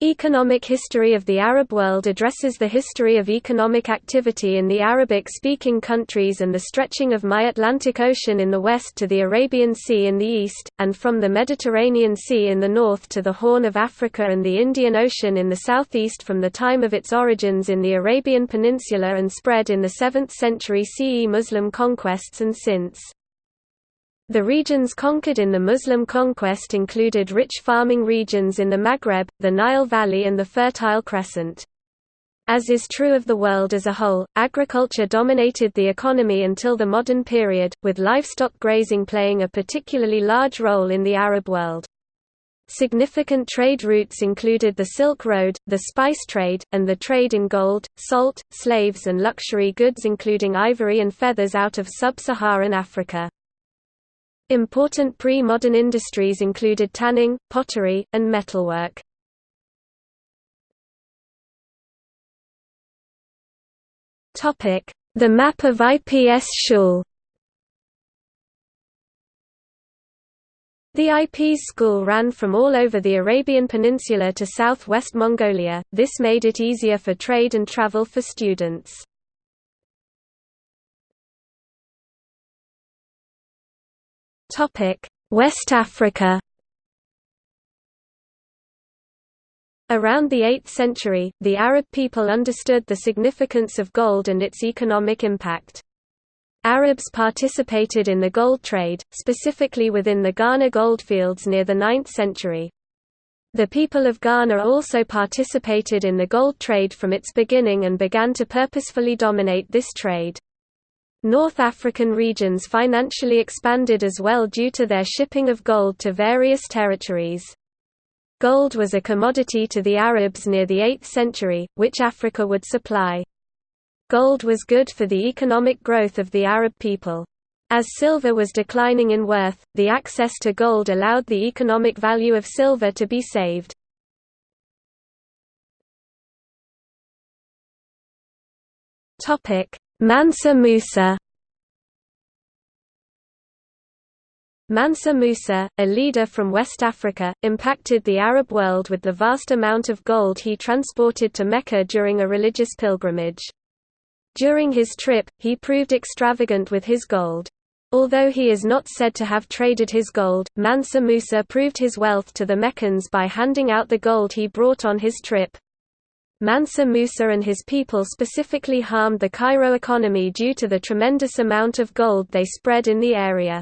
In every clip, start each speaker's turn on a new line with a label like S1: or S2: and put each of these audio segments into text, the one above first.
S1: Economic history of the Arab world addresses the history of economic activity in the Arabic-speaking countries and the stretching of my Atlantic Ocean in the west to the Arabian Sea in the east, and from the Mediterranean Sea in the north to the Horn of Africa and the Indian Ocean in the southeast from the time of its origins in the Arabian Peninsula and spread in the 7th century CE Muslim conquests and since. The regions conquered in the Muslim conquest included rich farming regions in the Maghreb, the Nile Valley and the Fertile Crescent. As is true of the world as a whole, agriculture dominated the economy until the modern period, with livestock grazing playing a particularly large role in the Arab world. Significant trade routes included the Silk Road, the spice trade, and the trade in gold, salt, slaves and luxury goods including ivory and feathers out of sub-Saharan Africa. Important pre-modern industries included tanning, pottery, and metalwork. The map of IPS Schule The IP's school ran from all over the Arabian Peninsula to southwest Mongolia, this made it easier for trade and travel for students. West Africa Around the 8th century, the Arab people understood the significance of gold and its economic impact. Arabs participated in the gold trade, specifically within the Ghana goldfields near the 9th century. The people of Ghana also participated in the gold trade from its beginning and began to purposefully dominate this trade. North African regions financially expanded as well due to their shipping of gold to various territories. Gold was a commodity to the Arabs near the 8th century, which Africa would supply. Gold was good for the economic growth of the Arab people. As silver was declining in worth, the access to gold allowed the economic value of silver to be saved. Mansa Musa Mansa Musa, a leader from West Africa, impacted the Arab world with the vast amount of gold he transported to Mecca during a religious pilgrimage. During his trip, he proved extravagant with his gold. Although he is not said to have traded his gold, Mansa Musa proved his wealth to the Meccans by handing out the gold he brought on his trip. Mansa Musa and his people specifically harmed the Cairo economy due to the tremendous amount of gold they spread in the area.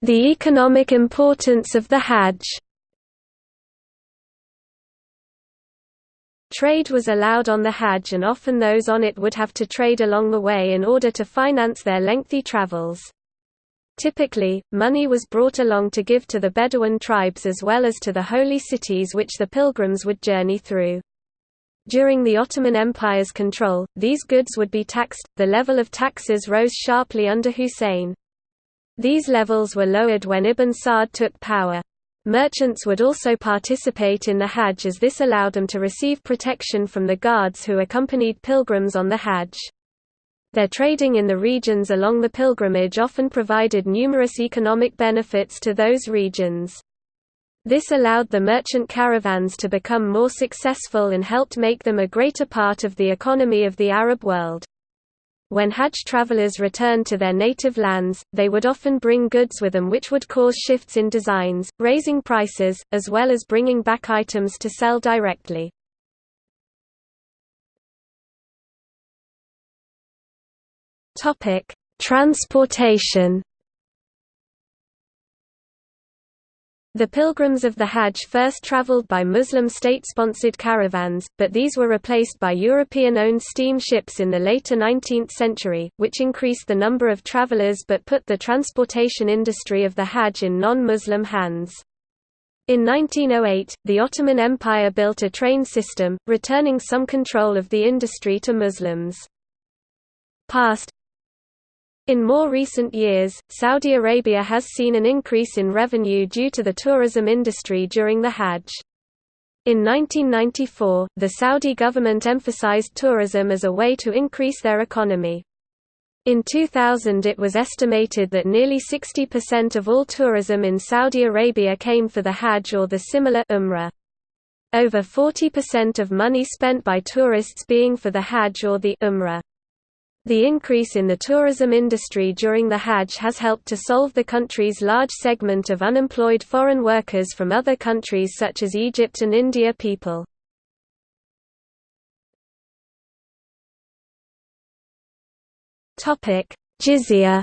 S1: The economic importance of the Hajj Trade was allowed on the Hajj and often those on it would have to trade along the way in order to finance their lengthy travels. Typically, money was brought along to give to the Bedouin tribes as well as to the holy cities which the pilgrims would journey through. During the Ottoman Empire's control, these goods would be taxed, the level of taxes rose sharply under Hussein. These levels were lowered when Ibn Saud took power. Merchants would also participate in the Hajj as this allowed them to receive protection from the guards who accompanied pilgrims on the Hajj. Their trading in the regions along the pilgrimage often provided numerous economic benefits to those regions. This allowed the merchant caravans to become more successful and helped make them a greater part of the economy of the Arab world. When Hajj travelers returned to their native lands, they would often bring goods with them which would cause shifts in designs, raising prices, as well as bringing back items to sell directly. Topic: Transportation. The pilgrims of the Hajj first traveled by Muslim state-sponsored caravans, but these were replaced by European-owned steam ships in the later 19th century, which increased the number of travelers but put the transportation industry of the Hajj in non-Muslim hands. In 1908, the Ottoman Empire built a train system, returning some control of the industry to Muslims. Past in more recent years, Saudi Arabia has seen an increase in revenue due to the tourism industry during the Hajj. In 1994, the Saudi government emphasized tourism as a way to increase their economy. In 2000 it was estimated that nearly 60% of all tourism in Saudi Arabia came for the Hajj or the similar Umrah. Over 40% of money spent by tourists being for the Hajj or the Umrah. The increase in the tourism industry during the Hajj has helped to solve the country's large segment of unemployed foreign workers from other countries such as Egypt and India people. Jizya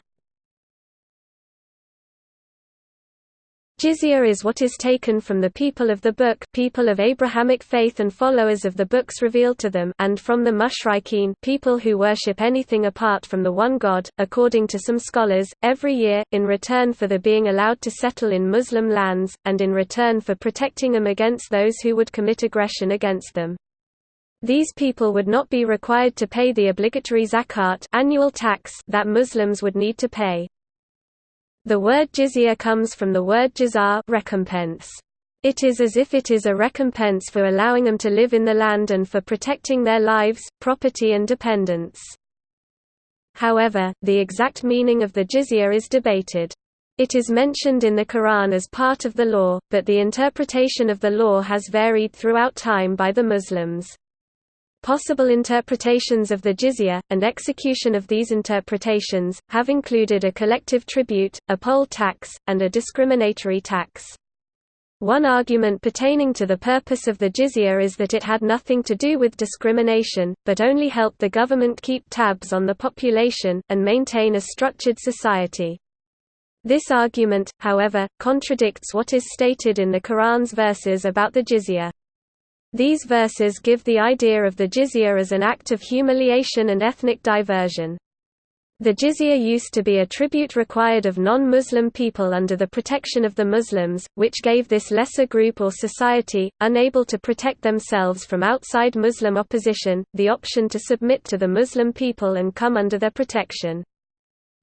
S1: Jizya is what is taken from the people of the book people of Abrahamic faith and followers of the books revealed to them and from the mushrikeen people who worship anything apart from the one God, according to some scholars, every year, in return for the being allowed to settle in Muslim lands, and in return for protecting them against those who would commit aggression against them. These people would not be required to pay the obligatory zakat annual tax that Muslims would need to pay. The word jizya comes from the word jazar recompense. It is as if it is a recompense for allowing them to live in the land and for protecting their lives, property and dependents. However, the exact meaning of the jizya is debated. It is mentioned in the Quran as part of the law, but the interpretation of the law has varied throughout time by the Muslims. Possible interpretations of the jizya, and execution of these interpretations, have included a collective tribute, a poll tax, and a discriminatory tax. One argument pertaining to the purpose of the jizya is that it had nothing to do with discrimination, but only helped the government keep tabs on the population, and maintain a structured society. This argument, however, contradicts what is stated in the Quran's verses about the jizya. These verses give the idea of the jizya as an act of humiliation and ethnic diversion. The jizya used to be a tribute required of non-Muslim people under the protection of the Muslims, which gave this lesser group or society, unable to protect themselves from outside Muslim opposition, the option to submit to the Muslim people and come under their protection.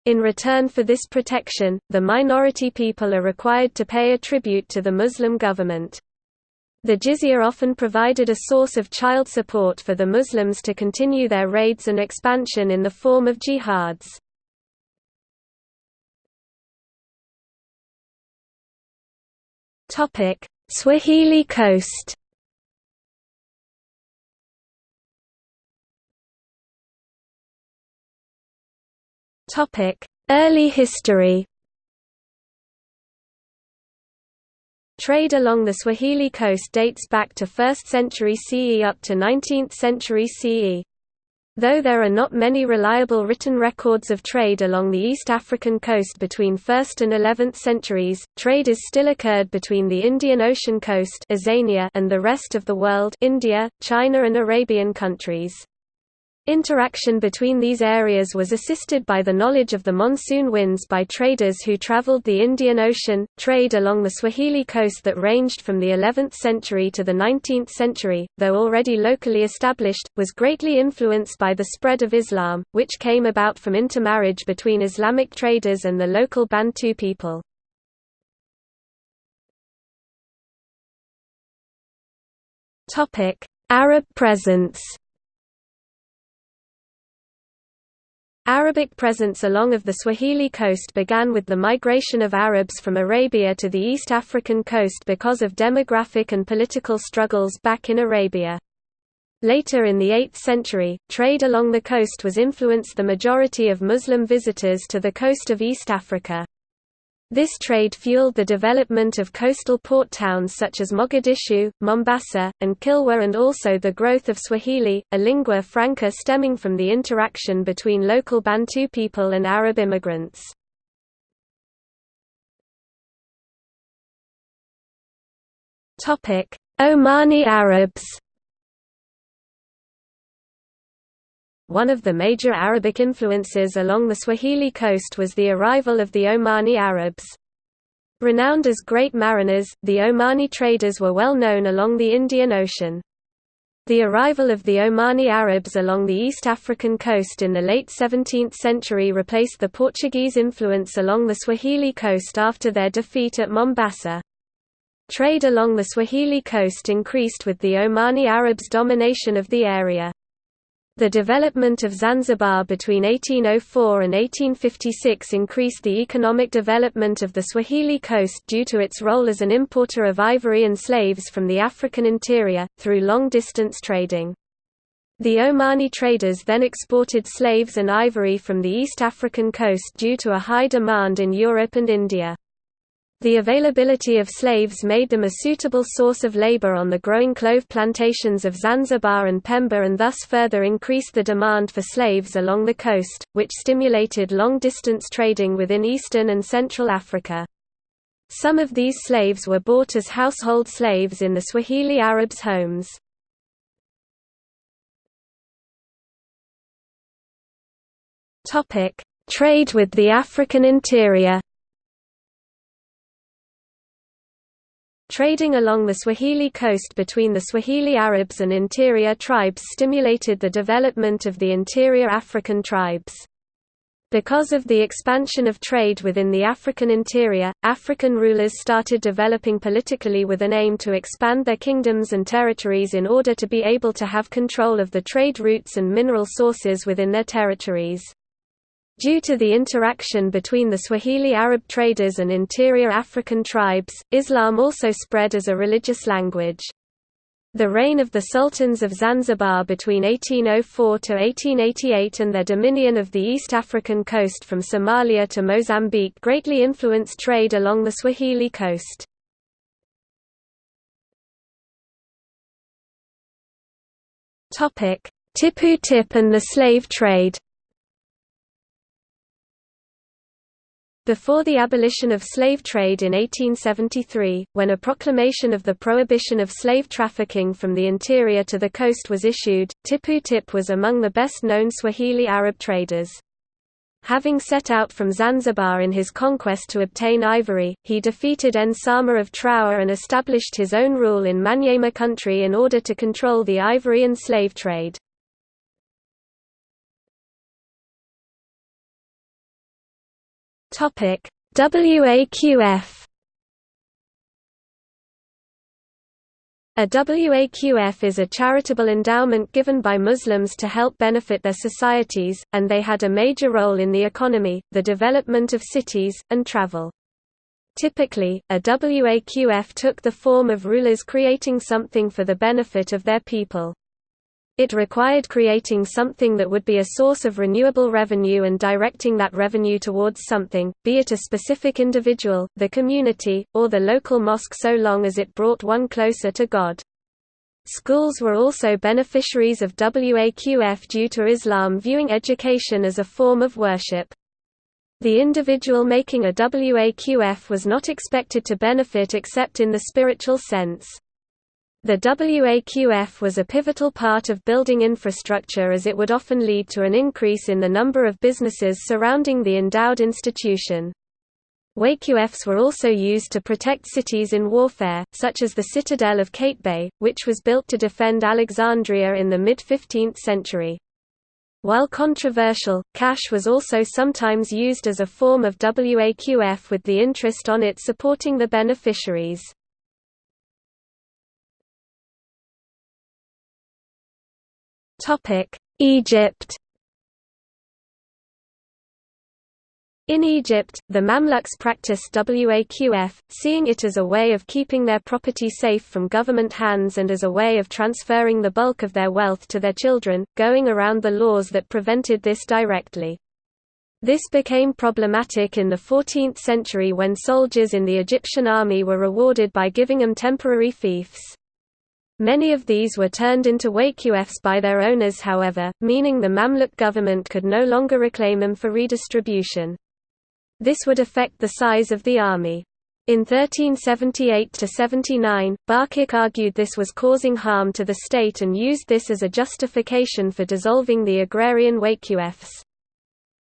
S1: In return for this protection, the minority people are required to pay a tribute to the Muslim government. The jizya often provided a source of child support for the Muslims to continue their raids and expansion in the form of jihads. Swahili coast Early history Trade along the Swahili coast dates back to 1st century CE up to 19th century CE. Though there are not many reliable written records of trade along the East African coast between 1st and 11th centuries, trade is still occurred between the Indian Ocean coast and the rest of the world India, China and Arabian countries. Interaction between these areas was assisted by the knowledge of the monsoon winds by traders who traveled the Indian Ocean. Trade along the Swahili coast that ranged from the 11th century to the 19th century, though already locally established, was greatly influenced by the spread of Islam, which came about from intermarriage between Islamic traders and the local Bantu people. Arab presence Arabic presence along of the Swahili coast began with the migration of Arabs from Arabia to the East African coast because of demographic and political struggles back in Arabia. Later in the 8th century, trade along the coast was influenced the majority of Muslim visitors to the coast of East Africa. This trade fueled the development of coastal port towns such as Mogadishu, Mombasa, and Kilwa and also the growth of Swahili, a lingua franca stemming from the interaction between local Bantu people and Arab immigrants. Omani Arabs One of the major Arabic influences along the Swahili coast was the arrival of the Omani Arabs. Renowned as great mariners, the Omani traders were well known along the Indian Ocean. The arrival of the Omani Arabs along the East African coast in the late 17th century replaced the Portuguese influence along the Swahili coast after their defeat at Mombasa. Trade along the Swahili coast increased with the Omani Arabs' domination of the area. The development of Zanzibar between 1804 and 1856 increased the economic development of the Swahili coast due to its role as an importer of ivory and slaves from the African interior, through long-distance trading. The Omani traders then exported slaves and ivory from the East African coast due to a high demand in Europe and India. The availability of slaves made them a suitable source of labor on the growing clove plantations of Zanzibar and Pemba and thus further increased the demand for slaves along the coast, which stimulated long-distance trading within Eastern and Central Africa. Some of these slaves were bought as household slaves in the Swahili Arabs' homes. Trade with the African interior Trading along the Swahili coast between the Swahili Arabs and interior tribes stimulated the development of the interior African tribes. Because of the expansion of trade within the African interior, African rulers started developing politically with an aim to expand their kingdoms and territories in order to be able to have control of the trade routes and mineral sources within their territories. Due to the interaction between the Swahili Arab traders and interior African tribes, Islam also spread as a religious language. The reign of the sultans of Zanzibar between 1804 to 1888 and their dominion of the East African coast from Somalia to Mozambique greatly influenced trade along the Swahili coast. Tipu Tip and the slave trade Before the abolition of slave trade in 1873, when a proclamation of the prohibition of slave trafficking from the interior to the coast was issued, Tipu Tip was among the best-known Swahili Arab traders. Having set out from Zanzibar in his conquest to obtain ivory, he defeated Nsama of Itawa and established his own rule in Manyema country in order to control the ivory and slave trade. Topic WAQF A WAQF is a charitable endowment given by Muslims to help benefit their societies, and they had a major role in the economy, the development of cities, and travel. Typically, a WAQF took the form of rulers creating something for the benefit of their people. It required creating something that would be a source of renewable revenue and directing that revenue towards something, be it a specific individual, the community, or the local mosque so long as it brought one closer to God. Schools were also beneficiaries of WAQF due to Islam viewing education as a form of worship. The individual making a WAQF was not expected to benefit except in the spiritual sense. The WAQF was a pivotal part of building infrastructure as it would often lead to an increase in the number of businesses surrounding the endowed institution. WAQFs were also used to protect cities in warfare, such as the citadel of Qaitbay, which was built to defend Alexandria in the mid-15th century. While controversial, cash was also sometimes used as a form of WAQF with the interest on it supporting the beneficiaries. Egypt In Egypt, the Mamluks practiced WAQF, seeing it as a way of keeping their property safe from government hands and as a way of transferring the bulk of their wealth to their children, going around the laws that prevented this directly. This became problematic in the 14th century when soldiers in the Egyptian army were rewarded by giving them temporary fiefs. Many of these were turned into WAQFs by their owners however, meaning the Mamluk government could no longer reclaim them for redistribution. This would affect the size of the army. In 1378–79, Barquq argued this was causing harm to the state and used this as a justification for dissolving the agrarian WAQFs.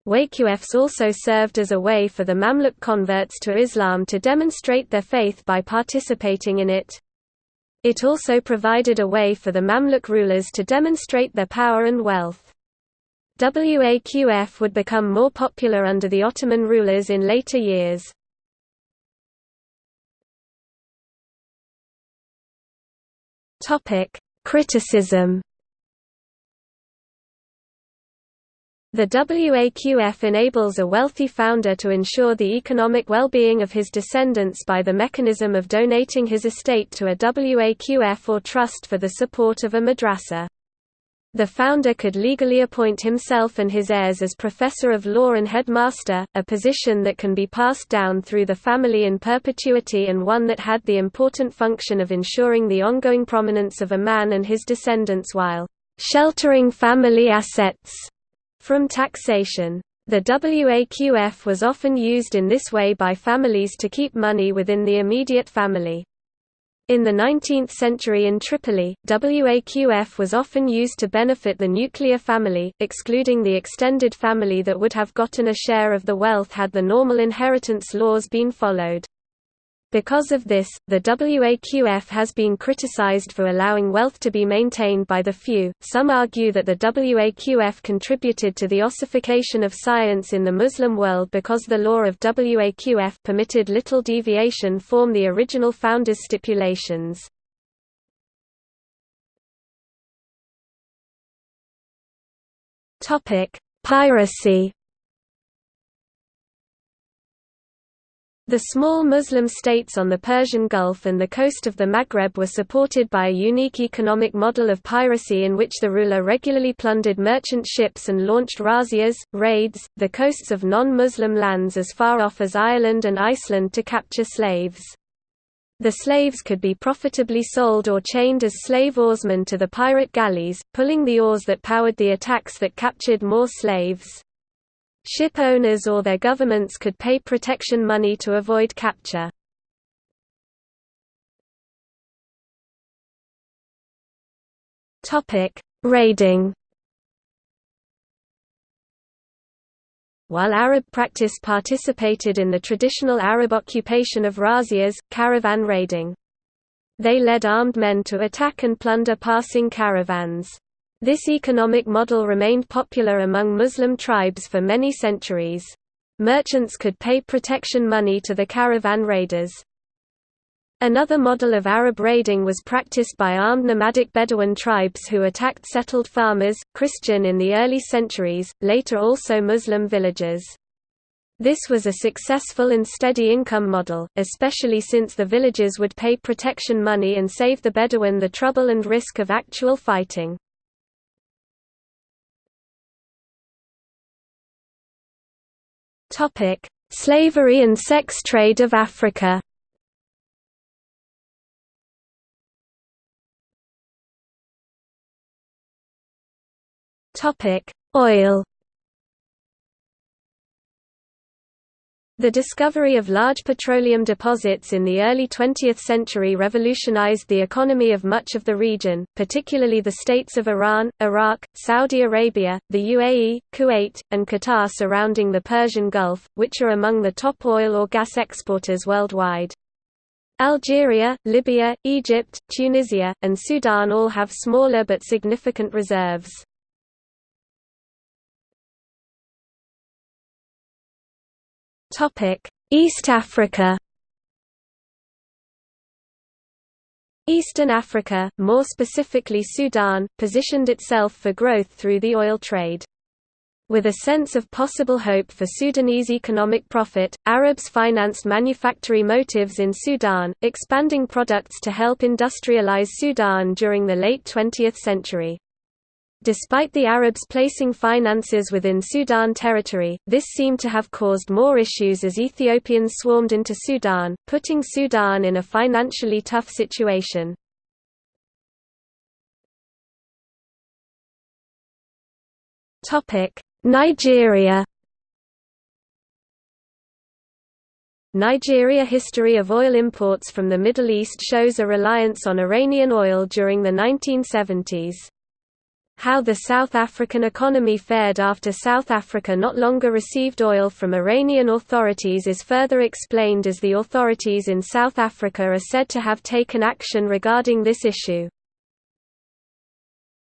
S1: WAQFs also served as a way for the Mamluk converts to Islam to demonstrate their faith by participating in it. It also provided a way for the Mamluk rulers to demonstrate their power and wealth. WAQF would become more popular under the Ottoman rulers in later years. Criticism The WAQF enables a wealthy founder to ensure the economic well-being of his descendants by the mechanism of donating his estate to a WAQF or trust for the support of a madrasa. The founder could legally appoint himself and his heirs as professor of law and headmaster, a position that can be passed down through the family in perpetuity and one that had the important function of ensuring the ongoing prominence of a man and his descendants while sheltering family assets from taxation. The WAQF was often used in this way by families to keep money within the immediate family. In the 19th century in Tripoli, WAQF was often used to benefit the nuclear family, excluding the extended family that would have gotten a share of the wealth had the normal inheritance laws been followed. Because of this, the WAQF has been criticized for allowing wealth to be maintained by the few. Some argue that the WAQF contributed to the ossification of science in the Muslim world because the law of WAQF permitted little deviation from the original founders' stipulations. Topic: Piracy The small Muslim states on the Persian Gulf and the coast of the Maghreb were supported by a unique economic model of piracy in which the ruler regularly plundered merchant ships and launched razzias, raids, the coasts of non-Muslim lands as far off as Ireland and Iceland to capture slaves. The slaves could be profitably sold or chained as slave oarsmen to the pirate galleys, pulling the oars that powered the attacks that captured more slaves. Ship owners or their governments could pay protection money to avoid capture. Raiding While Arab practice participated in the traditional Arab occupation of razzias, caravan raiding. They led armed men to attack and plunder passing caravans. This economic model remained popular among Muslim tribes for many centuries. Merchants could pay protection money to the caravan raiders. Another model of Arab raiding was practiced by armed nomadic Bedouin tribes who attacked settled farmers, Christian in the early centuries, later also Muslim villages. This was a successful and steady income model, especially since the villages would pay protection money and save the Bedouin the trouble and risk of actual fighting. Topic: Slavery and sex trade of Africa. Topic: Oil. The discovery of large petroleum deposits in the early 20th century revolutionized the economy of much of the region, particularly the states of Iran, Iraq, Saudi Arabia, the UAE, Kuwait, and Qatar surrounding the Persian Gulf, which are among the top oil or gas exporters worldwide. Algeria, Libya, Egypt, Tunisia, and Sudan all have smaller but significant reserves. East Africa. Eastern Africa, more specifically Sudan, positioned itself for growth through the oil trade. With a sense of possible hope for Sudanese economic profit, Arabs financed manufacturing motives in Sudan, expanding products to help industrialize Sudan during the late 20th century. Despite the Arabs placing finances within Sudan territory, this seemed to have caused more issues as Ethiopians swarmed into Sudan, putting Sudan in a financially tough situation. Nigeria Nigeria history of oil imports from the Middle East shows a reliance on Iranian oil during the 1970s. How the South African economy fared after South Africa not longer received oil from Iranian authorities is further explained as the authorities in South Africa are said to have taken action regarding this issue.